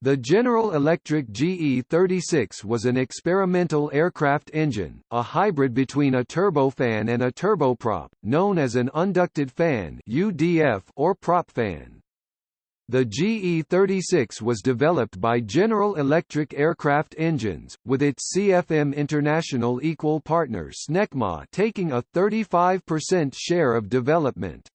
The General Electric GE36 was an experimental aircraft engine, a hybrid between a turbofan and a turboprop, known as an unducted fan (UDF) or propfan. The GE36 was developed by General Electric Aircraft Engines, with its CFM International equal partner Snecma taking a 35% share of development.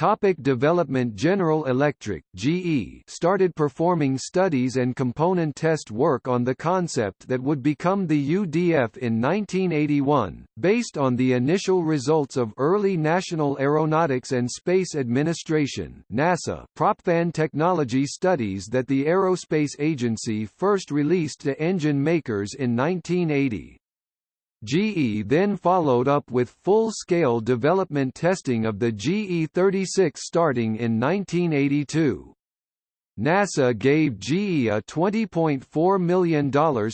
Topic development General Electric GE started performing studies and component test work on the concept that would become the UDF in 1981, based on the initial results of early National Aeronautics and Space Administration NASA propfan technology studies that the Aerospace Agency first released to engine makers in 1980. GE then followed up with full-scale development testing of the GE36 starting in 1982. NASA gave GE a $20.4 million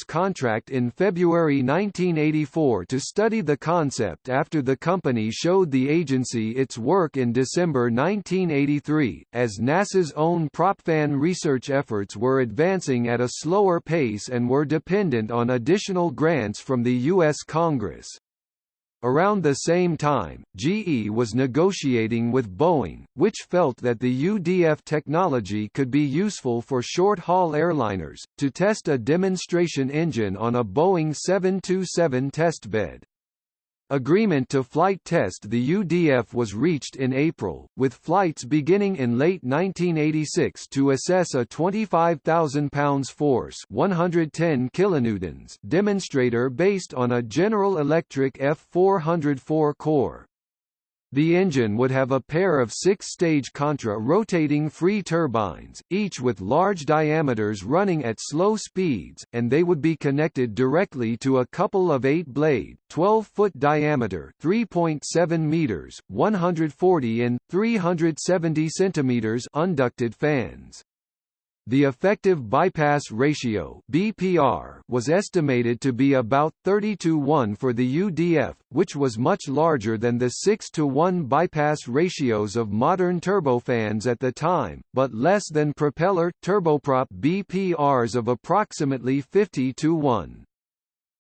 contract in February 1984 to study the concept after the company showed the agency its work in December 1983, as NASA's own propfan research efforts were advancing at a slower pace and were dependent on additional grants from the U.S. Congress. Around the same time, GE was negotiating with Boeing, which felt that the UDF technology could be useful for short-haul airliners, to test a demonstration engine on a Boeing 727 testbed. Agreement to flight test the UDF was reached in April, with flights beginning in late 1986 to assess a 25,000 pounds force 110 kilonewtons demonstrator based on a General Electric F404 core. The engine would have a pair of six-stage contra-rotating free turbines, each with large diameters running at slow speeds, and they would be connected directly to a couple of 8-blade, 12-foot diameter 3.7 meters, 140 in, 370 centimeters unducted fans. The effective bypass ratio (BPR) was estimated to be about 30 to 1 for the UDF, which was much larger than the 6 to 1 bypass ratios of modern turbofans at the time, but less than propeller turboprop BPRs of approximately 50 to 1.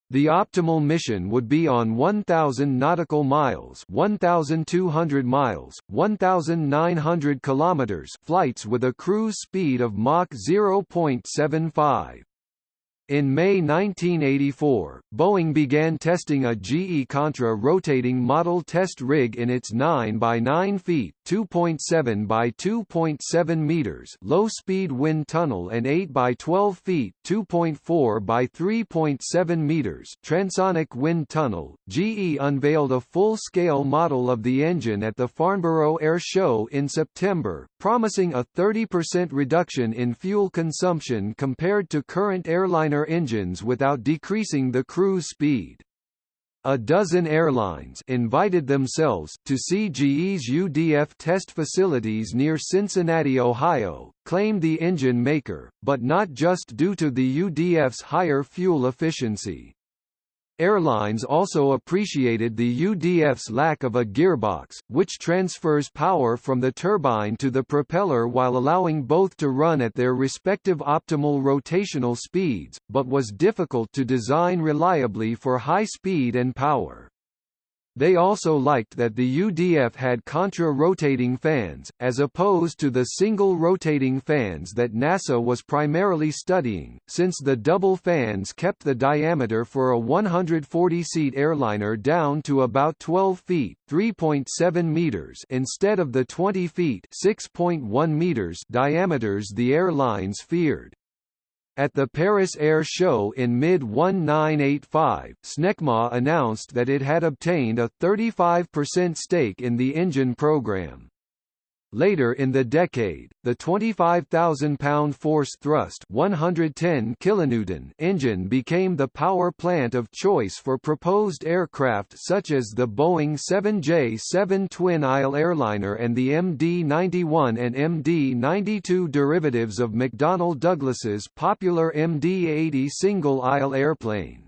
The optimal mission would be on 1000 nautical miles, 1200 miles, 1900 kilometers flights with a cruise speed of Mach 0.75. In May 1984, Boeing began testing a GE Contra rotating model test rig in its 9 by 9 feet (2.7 by 2.7 meters) low-speed wind tunnel and 8 by 12 feet (2.4 by 3.7 meters) transonic wind tunnel. GE unveiled a full-scale model of the engine at the Farnborough Air Show in September, promising a 30% reduction in fuel consumption compared to current airliner engines without decreasing the cruise speed. A dozen airlines invited themselves to see GE's UDF test facilities near Cincinnati, Ohio, claimed the engine maker, but not just due to the UDF's higher fuel efficiency. Airlines also appreciated the UDF's lack of a gearbox, which transfers power from the turbine to the propeller while allowing both to run at their respective optimal rotational speeds, but was difficult to design reliably for high speed and power. They also liked that the UDF had contra-rotating fans, as opposed to the single rotating fans that NASA was primarily studying, since the double fans kept the diameter for a 140-seat airliner down to about 12 feet 3.7 meters instead of the 20 feet 6.1 meters diameters the airlines feared. At the Paris Air Show in mid-1985, Snecma announced that it had obtained a 35% stake in the engine program. Later in the decade, the 25,000-pound force thrust 110 kilonewton engine became the power plant of choice for proposed aircraft such as the Boeing 7J-7 twin-aisle airliner and the MD-91 and MD-92 derivatives of McDonnell Douglas's popular MD-80 single-aisle airplane.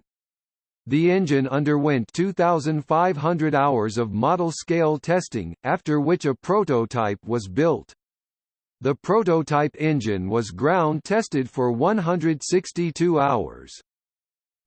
The engine underwent 2,500 hours of model-scale testing, after which a prototype was built. The prototype engine was ground tested for 162 hours.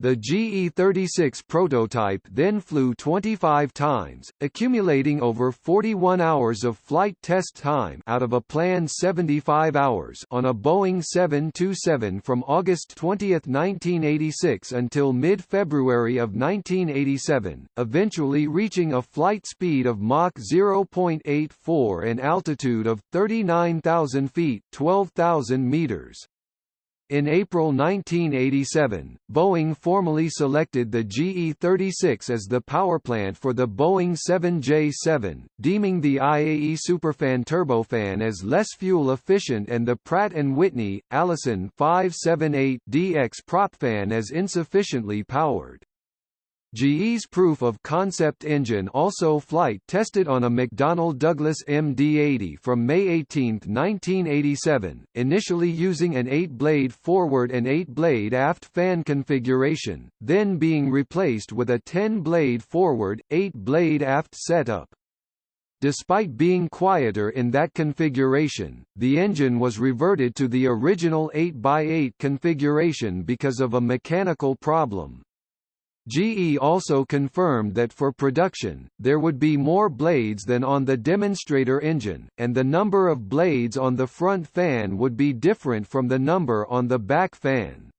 The GE-36 prototype then flew 25 times, accumulating over 41 hours of flight test time out of a planned 75 hours on a Boeing 727 from August 20, 1986 until mid-February of 1987, eventually reaching a flight speed of Mach 0.84 and altitude of 39,000 feet 12,000 meters. In April 1987, Boeing formally selected the GE-36 as the powerplant for the Boeing 7J-7, deeming the IAE Superfan turbofan as less fuel efficient and the Pratt & Whitney, Allison 578DX propfan as insufficiently powered. GE's proof of concept engine also flight tested on a McDonnell Douglas MD-80 from May 18, 1987, initially using an 8-blade forward and 8-blade aft fan configuration, then being replaced with a 10-blade forward, 8-blade aft setup. Despite being quieter in that configuration, the engine was reverted to the original 8x8 configuration because of a mechanical problem. GE also confirmed that for production, there would be more blades than on the demonstrator engine, and the number of blades on the front fan would be different from the number on the back fan.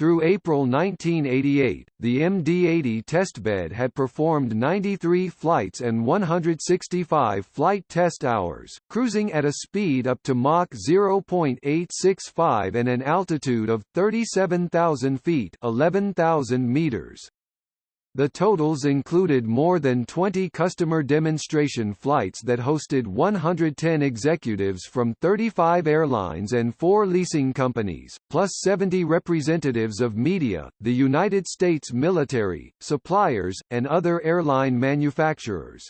Through April 1988, the MD-80 testbed had performed 93 flights and 165 flight test hours, cruising at a speed up to Mach 0.865 and an altitude of 37,000 feet 11,000 meters. The totals included more than 20 customer demonstration flights that hosted 110 executives from 35 airlines and four leasing companies, plus 70 representatives of media, the United States military, suppliers, and other airline manufacturers.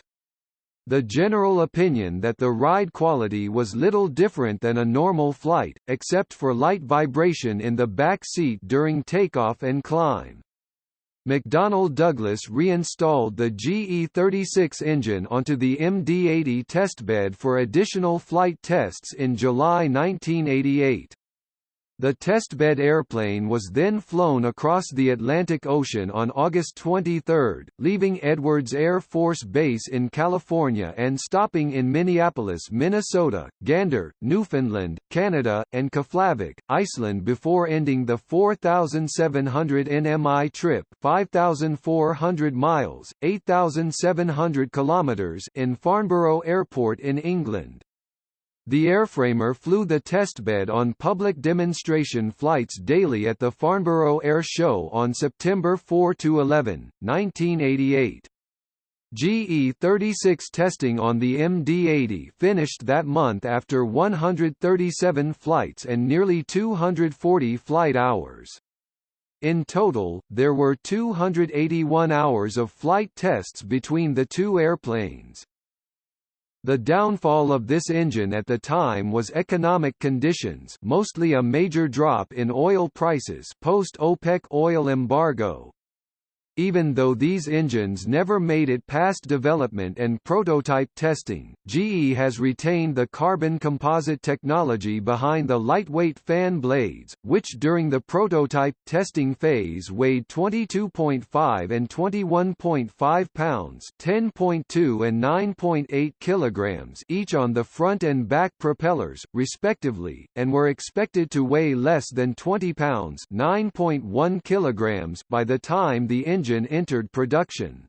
The general opinion that the ride quality was little different than a normal flight, except for light vibration in the back seat during takeoff and climb. McDonnell Douglas reinstalled the GE-36 engine onto the MD-80 testbed for additional flight tests in July 1988. The testbed airplane was then flown across the Atlantic Ocean on August 23, leaving Edwards Air Force Base in California and stopping in Minneapolis, Minnesota, Gander, Newfoundland, Canada, and Keflavik, Iceland before ending the 4,700 nmi trip 5,400 miles, 8,700 kilometers in Farnborough Airport in England. The airframer flew the testbed on public demonstration flights daily at the Farnborough Air Show on September 4–11, 1988. GE-36 testing on the MD-80 finished that month after 137 flights and nearly 240 flight hours. In total, there were 281 hours of flight tests between the two airplanes. The downfall of this engine at the time was economic conditions mostly a major drop in oil prices post-OPEC oil embargo, even though these engines never made it past development and prototype testing, GE has retained the carbon composite technology behind the lightweight fan blades, which during the prototype testing phase weighed 22.5 and 21.5 pounds 10.2 and 9.8 kilograms each on the front and back propellers, respectively, and were expected to weigh less than 20 pounds 9.1 kilograms by the time the engine engine entered production.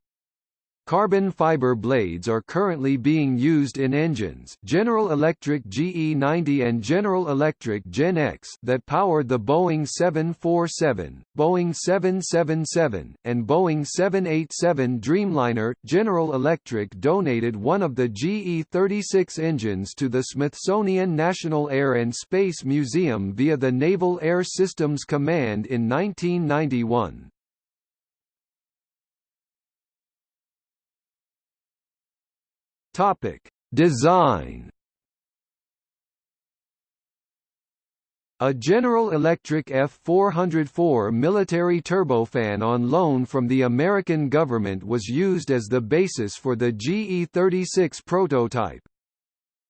Carbon fiber blades are currently being used in engines General Electric GE90 and General Electric GEnx that powered the Boeing 747, Boeing 777, and Boeing 787 Dreamliner. General Electric donated one of the GE36 engines to the Smithsonian National Air and Space Museum via the Naval Air Systems Command in 1991. Topic: Design. A General Electric F-404 military turbofan on loan from the American government was used as the basis for the GE-36 prototype.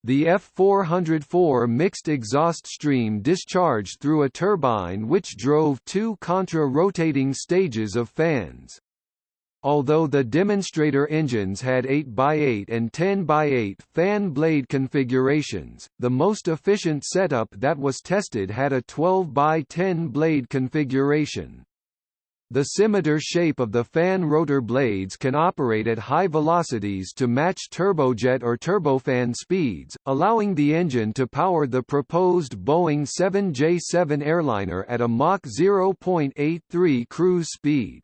The F404 mixed exhaust stream discharged through a turbine which drove two contra-rotating stages of fans. Although the demonstrator engines had 8x8 and 10x8 fan blade configurations, the most efficient setup that was tested had a 12x10 blade configuration. The scimitar shape of the fan rotor blades can operate at high velocities to match turbojet or turbofan speeds, allowing the engine to power the proposed Boeing 7J7 airliner at a Mach 0.83 cruise speed.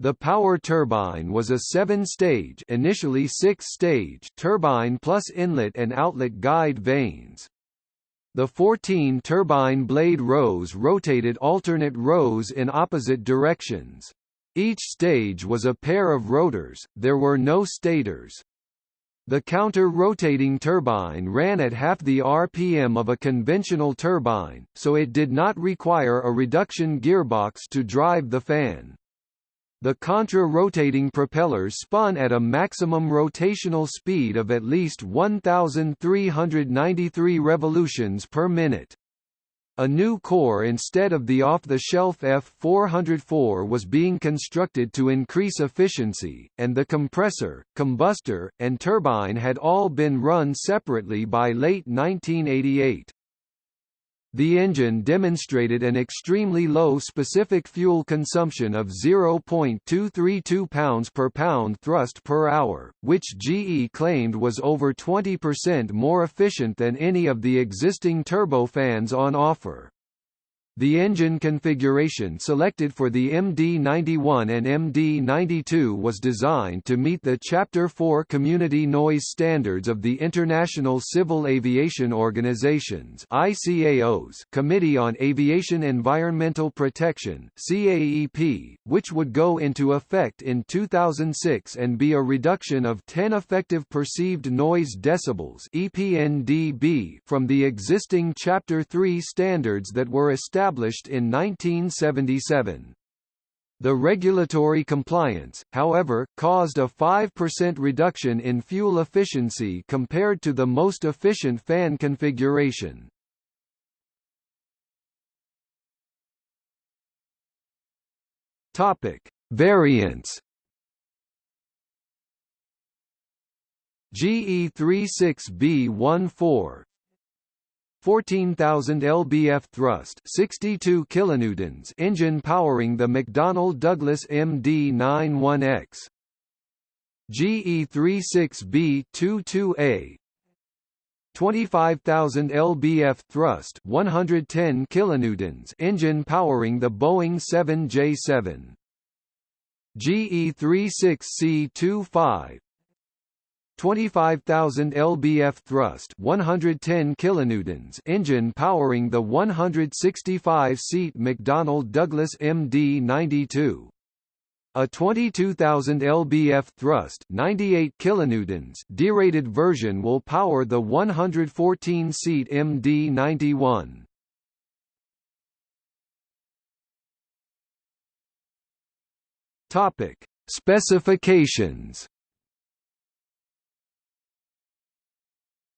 The power turbine was a seven-stage initially six-stage turbine plus inlet and outlet guide vanes. The 14 turbine blade rows rotated alternate rows in opposite directions. Each stage was a pair of rotors, there were no stators. The counter-rotating turbine ran at half the RPM of a conventional turbine, so it did not require a reduction gearbox to drive the fan. The contra-rotating propellers spun at a maximum rotational speed of at least 1,393 revolutions per minute. A new core instead of the off-the-shelf F404 was being constructed to increase efficiency, and the compressor, combustor, and turbine had all been run separately by late 1988. The engine demonstrated an extremely low specific fuel consumption of 0.232 pounds per pound thrust per hour, which GE claimed was over 20% more efficient than any of the existing turbofans on offer. The engine configuration selected for the MD-91 and MD-92 was designed to meet the Chapter 4 community noise standards of the International Civil Aviation Organization's ICAO's Committee on Aviation Environmental Protection CAEP, which would go into effect in 2006 and be a reduction of 10 effective perceived noise decibels EPNDB from the existing Chapter 3 standards that were established established in 1977. The regulatory compliance, however, caused a 5% reduction in fuel efficiency compared to the most efficient fan configuration. Topic: Variants. GE36B14 14,000 lbf thrust 62 kilonewtons engine powering the McDonnell Douglas MD-91X. GE36B-22A 25,000 lbf thrust 110 kilonewtons engine powering the Boeing 7J7. GE36C-25 25,000 lbf thrust 110 kilonewtons engine powering the 165-seat McDonnell Douglas MD-92. A 22,000 lbf thrust 98 kilonewtons derated version will power the 114-seat MD-91. Topic: Specifications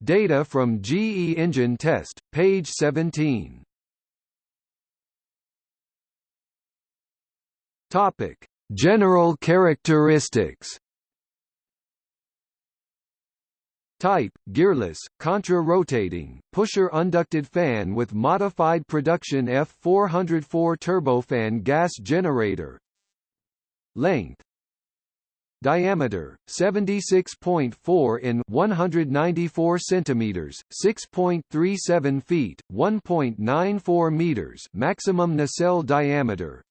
Data from GE Engine Test, page 17. Topic: General characteristics. Type: gearless, contra-rotating, pusher unducted fan with modified production F404 turbofan gas generator. Length: Diameter 76.4 in 194 centimeters, 6.37 feet, 1.94 meters. Maximum nacelle diameter.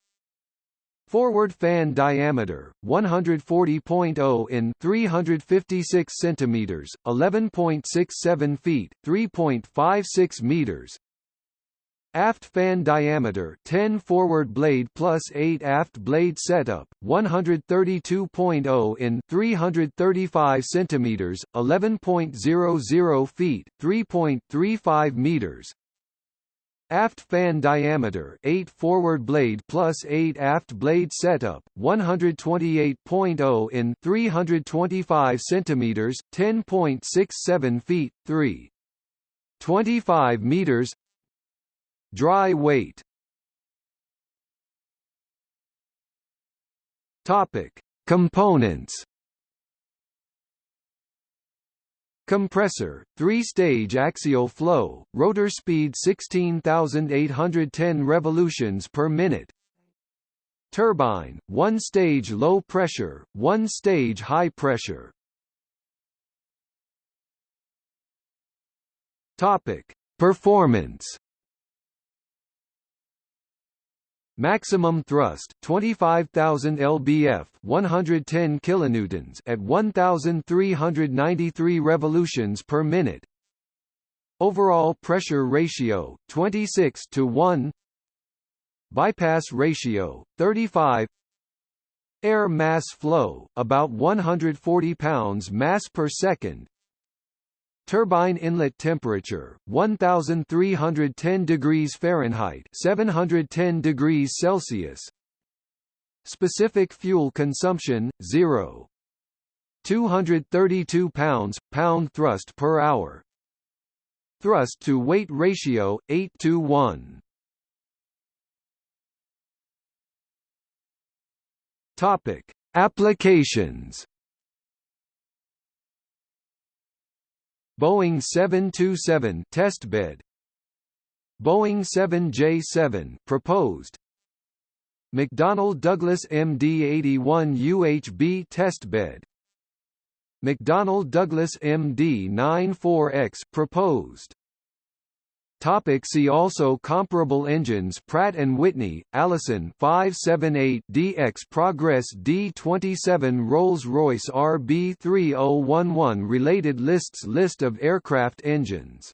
Forward fan diameter 140.0 in 356 centimeters, 11.67 feet, 3.56 meters. Aft fan diameter 10 forward blade plus 8 aft blade setup 132.0 in 335 centimeters 11.00 feet 3.35 meters. Aft fan diameter 8 forward blade plus 8 aft blade setup 128.0 in 325 centimeters 10.67 feet 3 25 meters Dry weight. Topic. Components. Compressor, three-stage axial flow, rotor speed 16,810 revolutions per minute. Turbine, one-stage low pressure, one-stage high pressure. Topic: Performance Maximum thrust 25,000 lbf 110 kilonewtons at 1393 revolutions per minute. Overall pressure ratio 26 to 1 Bypass ratio 35 Air mass flow about 140 pounds mass per second Turbine inlet temperature 1310 degrees Fahrenheit 710 degrees Celsius. Specific fuel consumption 0 232 pounds pound thrust per hour. Thrust to weight ratio 8 to 1 Topic. Applications Boeing 727 test testbed Boeing 7J7 proposed. McDonnell Douglas MD-81 UHB test testbed McDonnell Douglas MD-94X proposed Topic see also Comparable engines Pratt & Whitney, Allison 578DX Progress D27 Rolls-Royce RB3011 Related lists List of aircraft engines